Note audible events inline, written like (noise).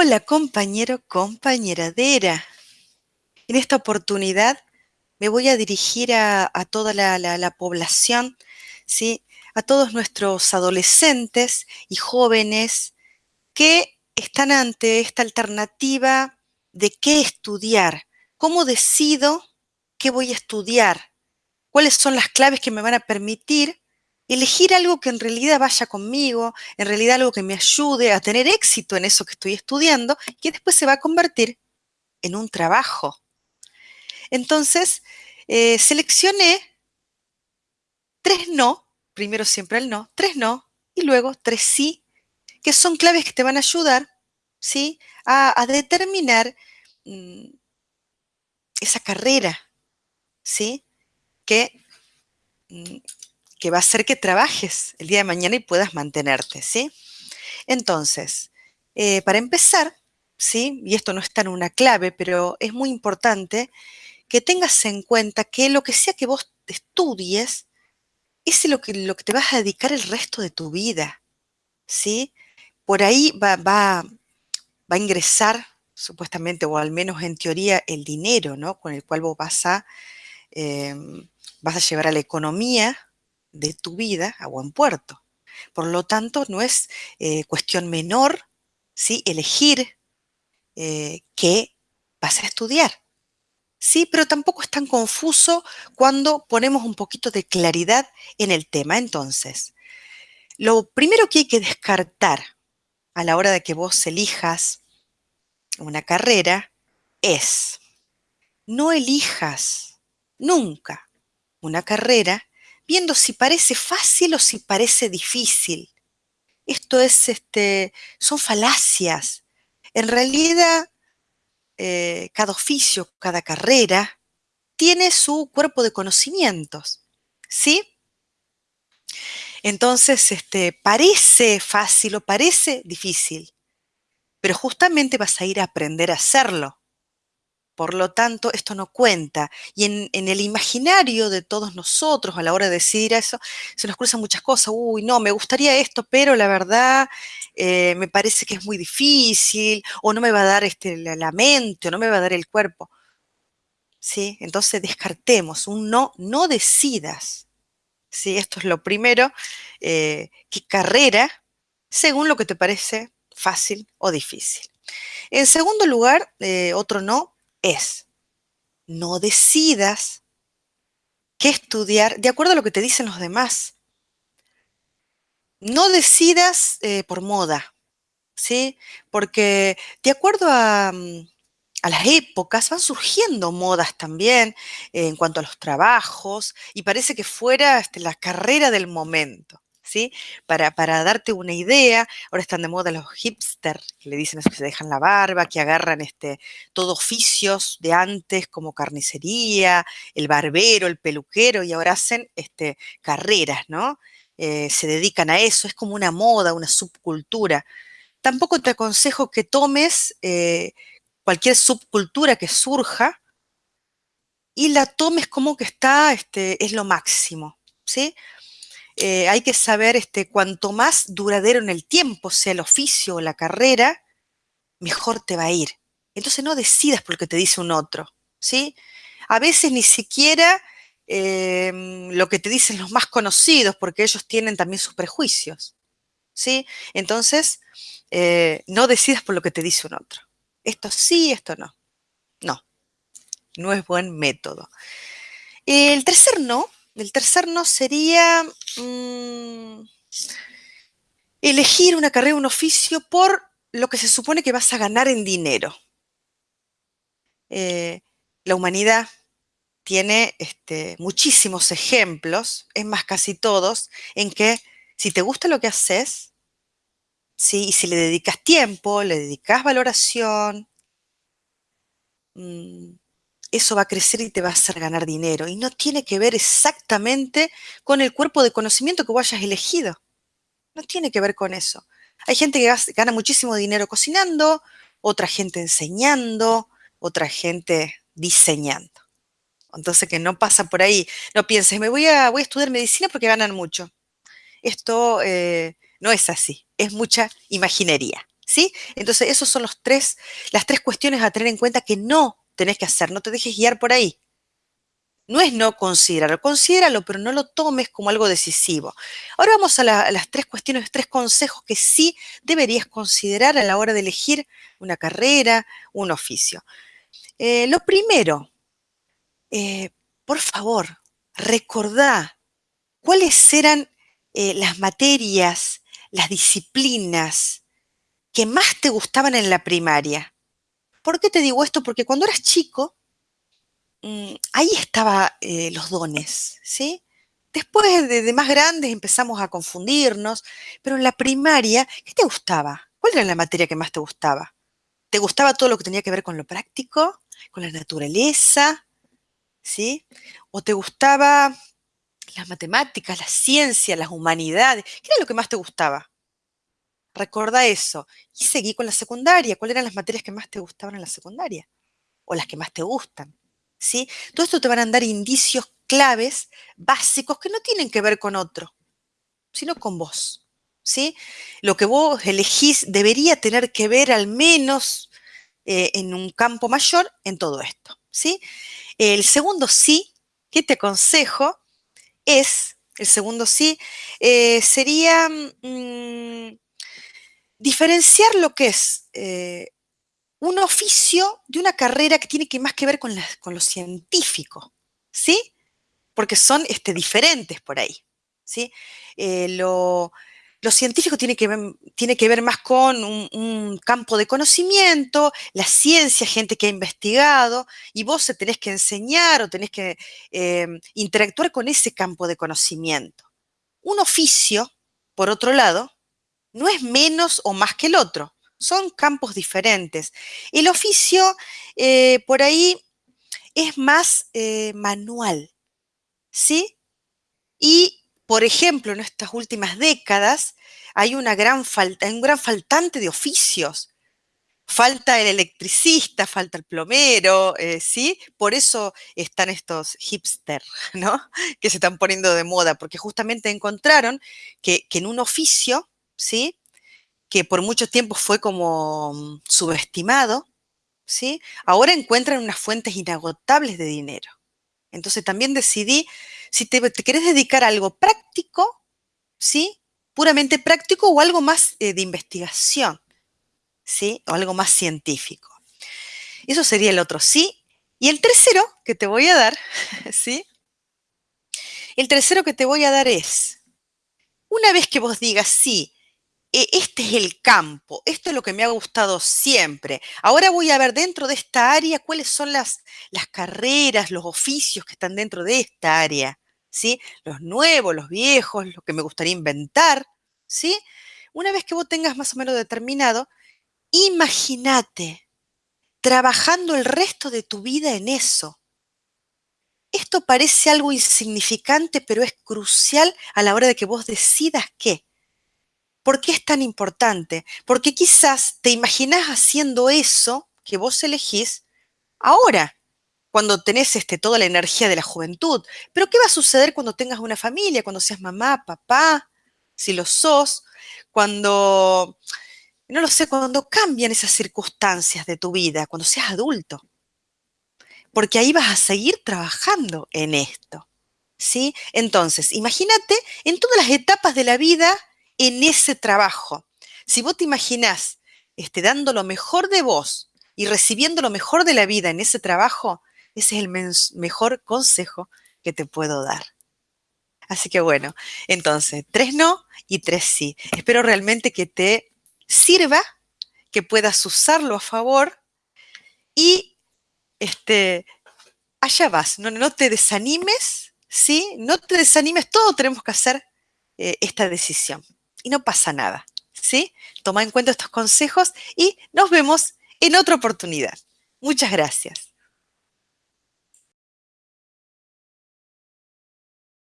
Hola compañero, compañeradera. En esta oportunidad me voy a dirigir a, toda la, la, la, población, ¿sí? a todos nuestros adolescentes y jóvenes que están ante esta alternativa de qué estudiar, cómo decido qué voy a estudiar, cuáles son las claves que me van a permitir elegir algo que en realidad vaya conmigo, en realidad algo que me ayude a tener éxito en eso que estoy estudiando, que después se va a convertir en un trabajo. Entonces, eh, seleccioné tres no, primero siempre el no, tres no, y luego tres sí, que son claves que te van a ayudar, ¿sí? A, determinar mmm, esa carrera, ¿sí? Que mmm, que va a hacer que trabajes el día de mañana y puedas mantenerte, ¿sí? Entonces, eh, para empezar, ¿sí? Y esto no está en una clave, pero es muy importante que tengas en cuenta que lo que sea que vos estudies, es lo que, lo que te vas a dedicar el resto de tu vida, ¿sí? Por ahí va, va, va a ingresar, supuestamente, o al menos en teoría, el dinero, ¿no? Con el cual vos vas a, eh, vas a llevar a la economía de tu vida a buen puerto. Por lo tanto, no es eh, cuestión menor ¿sí? elegir eh, qué vas a estudiar. Sí, pero tampoco es tan confuso cuando ponemos un poquito de claridad en el tema. Entonces, lo primero que hay que descartar a la hora de que vos elijas una carrera es no elijas nunca una carrera viendo si parece fácil o si parece difícil. Esto es, este, son falacias. En realidad, eh, cada oficio, cada carrera, tiene su cuerpo de conocimientos, ¿sí? Entonces, este, parece fácil o parece difícil, pero justamente vas a ir a aprender a hacerlo. Por lo tanto, esto no cuenta. Y en, el imaginario de todos nosotros a la hora de decidir eso, se nos cruzan muchas cosas. Uy, no, me gustaría esto, pero la verdad eh, me parece que es muy difícil, o no me va a dar este, la, mente, o no me va a dar el cuerpo. ¿Sí? Entonces descartemos un no, no decidas. ¿Sí? Esto es lo primero. Eh, ¿Qué carrera? Según lo que te parece fácil o difícil. En segundo lugar, eh, otro no, es, no decidas qué estudiar de acuerdo a lo que te dicen los demás. No decidas eh, por moda, ¿sí? Porque de acuerdo a, mm, a, las épocas van surgiendo modas también eh, en cuanto a los trabajos y parece que fuera este, la carrera del momento. Para, para, darte una idea, ahora están de moda los hipsters, que le dicen eso, que se dejan la barba, que agarran este, todo oficios de antes como carnicería, el barbero, el peluquero, y ahora hacen este, carreras, ¿no? Eh, se dedican a eso, es como una moda, una subcultura. Tampoco te aconsejo que tomes eh, cualquier subcultura que surja y la tomes como que está, este, es lo máximo, ¿sí? Eh, hay que saber este, cuanto más duradero en el tiempo sea el oficio o la carrera, mejor te va a ir. Entonces no decidas por lo que te dice un otro, ¿sí? A veces ni siquiera eh, lo que te dicen los más conocidos, porque ellos tienen también sus prejuicios, ¿sí? Entonces, eh, no decidas por lo que te dice un otro. Esto sí, esto no. No, no es buen método. El tercer no el tercer no sería mmm, elegir una carrera, un oficio por lo que se supone que vas a ganar en dinero. Eh, la humanidad tiene este, muchísimos ejemplos, es más casi todos, en que si te gusta lo que haces, ¿sí? y si le dedicas tiempo, le dedicas valoración, mmm, eso va a crecer y te va a hacer ganar dinero. Y no tiene que ver exactamente con el cuerpo de conocimiento que vos hayas elegido. No tiene que ver con eso. Hay gente que gana muchísimo dinero cocinando, otra gente enseñando, otra gente diseñando. Entonces que no pasa por ahí. No pienses, me voy a, estudiar medicina porque ganan mucho. Esto eh, no es así. Es mucha imaginería. ¿Sí? Entonces, esos son los tres, las tres cuestiones a tener en cuenta que no tenés que hacer, no te dejes guiar por ahí. No es no considerarlo, considéralo, pero no lo tomes como algo decisivo. Ahora vamos a, las tres cuestiones, tres consejos que sí deberías considerar a la hora de elegir una carrera, un oficio. Eh, lo primero, eh, por favor, recordá cuáles eran eh, las materias, las disciplinas que más te gustaban en la primaria. ¿Por qué te digo esto? Porque cuando eras chico, Mm, ahí estaban eh, los dones, ¿sí? Después de, más grandes empezamos a confundirnos, pero en la primaria, ¿qué te gustaba? ¿Cuál era la materia que más te gustaba? ¿Te gustaba todo lo que tenía que ver con lo práctico, con la naturaleza, ¿sí? ¿O te gustaba las matemáticas, la ciencia, las humanidades? ¿Qué era lo que más te gustaba? Recuerda eso. Y seguí con la secundaria. ¿Cuáles eran las materias que más te gustaban en la secundaria? O las que más te gustan. ¿sí? Todo esto te van a dar indicios claves, básicos, que no tienen que ver con otro, sino con vos, ¿sí? Lo que vos elegís debería tener que ver al menos eh, en un campo mayor en todo esto, ¿sí? El segundo sí que te aconsejo es, el segundo sí, eh, sería mm, diferenciar lo que es eh, un oficio de una carrera que tiene que más que ver con, con lo científico, ¿sí? Porque son este, diferentes por ahí, ¿sí? Eh, lo, científico tiene que, ver, tiene que ver más con un, campo de conocimiento, la ciencia, gente que ha investigado, y vos tenés que enseñar o tenés que em, interactuar con ese campo de conocimiento. Un oficio, por otro lado, no es menos o más que el otro son campos diferentes. El oficio eh, por ahí es más eh, manual, ¿sí? Y, por ejemplo, en estas últimas décadas hay una gran falta, un gran faltante de oficios. Falta el electricista, falta el plomero, eh, ¿sí? Por eso están estos hipster, ¿no? (laughs) Que se están poniendo de moda, porque justamente encontraron que en un oficio, ¿sí? que por mucho tiempo fue como mm, subestimado, ¿sí? ahora encuentran unas fuentes inagotables de dinero. Entonces también decidí, si te, querés dedicar a algo práctico, ¿sí? puramente práctico o algo más eh, de investigación, ¿sí? o algo más científico. Eso sería el otro sí. Y el tercero que te voy a dar, (laughs) ¿sí? El tercero que te voy a dar es, una vez que vos digas sí, este es el campo, esto es lo que me ha gustado siempre. Ahora voy a ver dentro de esta área cuáles son las, las carreras, los oficios que están dentro de esta área, ¿sí? Los nuevos, los viejos, lo que me gustaría inventar, ¿sí? Una vez que vos tengas más o menos determinado, imagínate trabajando el resto de tu vida en eso. Esto parece algo insignificante, pero es crucial a la hora de que vos decidas qué ¿Por qué es tan importante? Porque quizás te imaginas haciendo eso que vos elegís ahora, cuando tenés este, toda la energía de la juventud. Pero ¿qué va a suceder cuando tengas una familia, cuando seas mamá, papá, si lo sos, cuando, no lo sé, cuando cambian esas circunstancias de tu vida, cuando seas adulto? Porque ahí vas a seguir trabajando en esto. ¿Sí? Entonces, imagínate en todas las etapas de la vida en ese trabajo. Si vos te imaginás este, dando lo mejor de vos y recibiendo lo mejor de la vida en ese trabajo, ese es el mejor consejo que te puedo dar. Así que bueno, entonces, tres no y tres sí. Espero realmente que te sirva, que puedas usarlo a favor y este, allá vas. No, no te desanimes, ¿sí? No te desanimes, todos tenemos que hacer eh, esta decisión y no pasa nada, ¿sí? Toma en cuenta estos consejos y nos vemos en otra oportunidad. Muchas gracias.